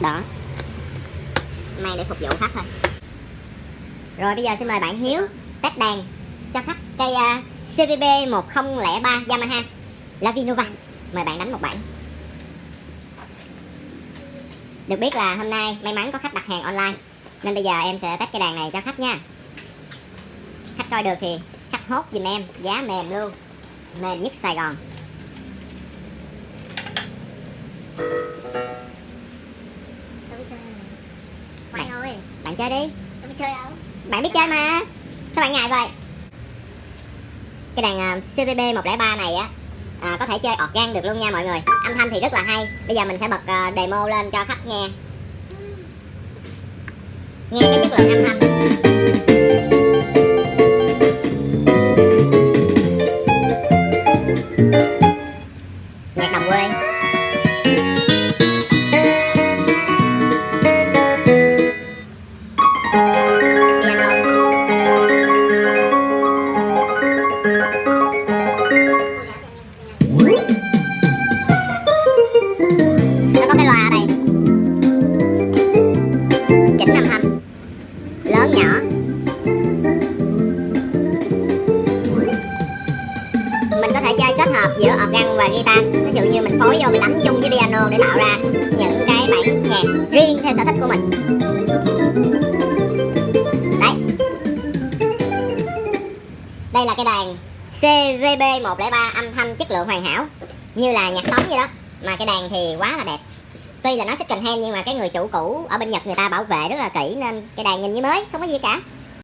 đó. Mang để phục vụ khách thôi. Rồi bây giờ xin mời bạn Hiếu test đàn cho khách cây uh, CVB 1003 Yamaha Lavinova mời bạn đánh một bản. Được biết là hôm nay may mắn có khách đặt hàng online nên bây giờ em sẽ test cây đàn này cho khách nha. Khách coi được thì khách hốt giùm em giá mềm luôn. Mềm nhất Sài Gòn. Thôi. bạn chơi đi. Tôi chơi đâu. bạn biết chơi mà. Sao bạn ngại vậy? Cái đàn uh, CVB 103 này á à, có thể chơi organ được luôn nha mọi người. Âm thanh thì rất là hay. Bây giờ mình sẽ bật uh, demo lên cho khách nghe. Nghe cái chất lượng âm thanh. nhạc nhỏ. Mình có thể chơi kết hợp giữa organ và guitar. Ví dụ như mình phối vô, mình đánh chung với piano để tạo ra những cái bản nhạc riêng theo sở thích của mình. Đấy. Đây là cái đàn CVB 103 âm thanh chất lượng hoàn hảo, như là nhạc sống vậy đó mà cái đàn thì quá là đẹp. Tuy là nó second hand nhưng mà cái người chủ cũ ở bên Nhật người ta bảo vệ rất là kỹ, nên cái đàn nhìn như mới, không có gì cả.